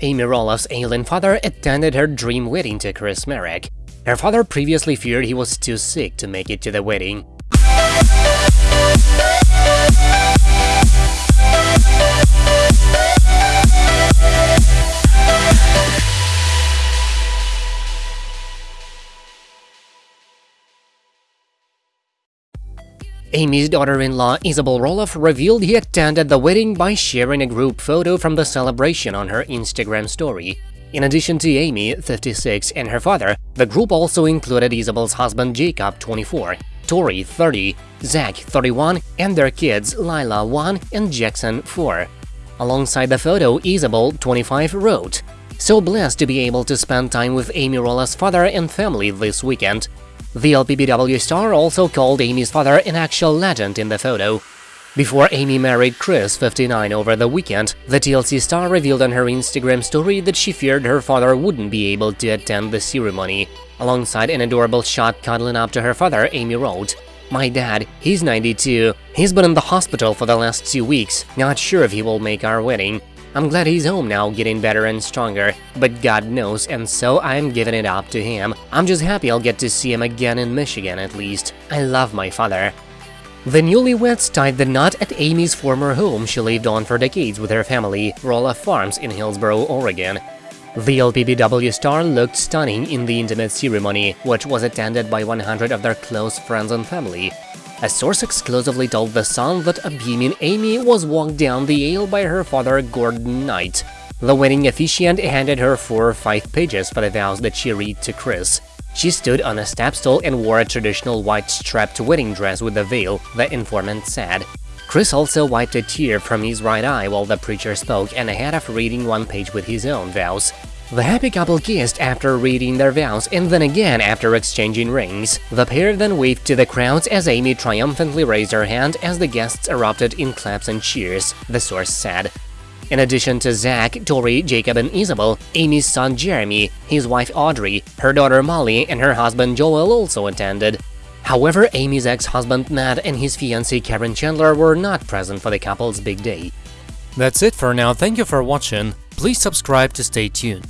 Amy Roloff's ailing father attended her dream wedding to Chris Marek. Her father previously feared he was too sick to make it to the wedding. Amy's daughter-in-law Isabel Roloff revealed he attended the wedding by sharing a group photo from the celebration on her Instagram story. In addition to Amy, 56, and her father, the group also included Isabel's husband Jacob, 24, Tori, 30, Zach, 31, and their kids Lilah, 1, and Jackson, 4. Alongside the photo, Isabel, 25, wrote, So blessed to be able to spend time with Amy Roloff's father and family this weekend. The LPBW star also called Amy's father an actual legend in the photo. Before Amy married Chris, 59, over the weekend, the TLC star revealed on her Instagram story that she feared her father wouldn't be able to attend the ceremony. Alongside an adorable shot cuddling up to her father, Amy wrote, My dad, he's 92. He's been in the hospital for the last two weeks, not sure if he will make our wedding. I'm glad he's home now, getting better and stronger, but God knows, and so I'm giving it up to him. I'm just happy I'll get to see him again in Michigan at least. I love my father. The newlyweds tied the knot at Amy's former home she lived on for decades with her family, Roloff Farms in Hillsboro, Oregon. The LPBW star looked stunning in the intimate ceremony, which was attended by 100 of their close friends and family. A source exclusively told The Sun that a beaming Amy was walked down the aisle by her father Gordon Knight. The wedding officiant handed her four or five pages for the vows that she read to Chris. She stood on a step stool and wore a traditional white strapped wedding dress with a veil, the informant said. Chris also wiped a tear from his right eye while the preacher spoke and ahead of reading one page with his own vows. The happy couple kissed after reading their vows and then again after exchanging rings. The pair then waved to the crowds as Amy triumphantly raised her hand as the guests erupted in claps and cheers, the source said. In addition to Zach, Tori, Jacob, and Isabel, Amy's son Jeremy, his wife Audrey, her daughter Molly, and her husband Joel also attended. However, Amy's ex-husband Matt and his fiancée Caryn Chandler were not present for the couple's big day. That's it for now, thank you for watching, please subscribe to stay tuned.